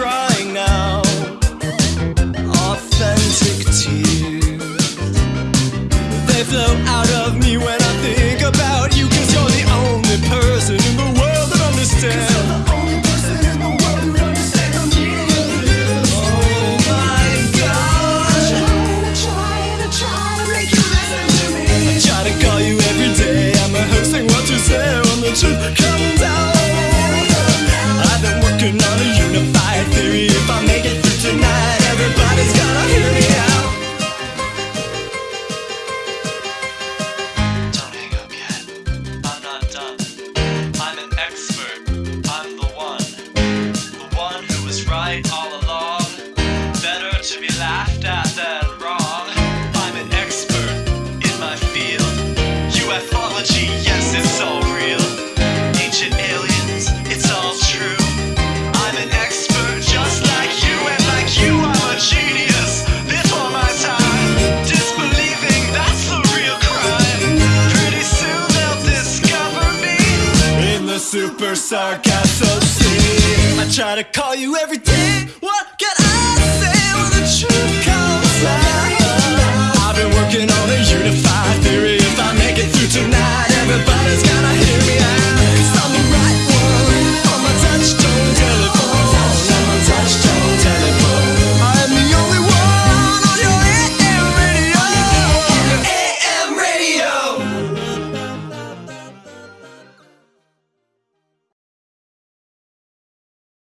crying now. Authentic tears. They flow out of me when I think super sarcastic. I try to call you every day. Whoa.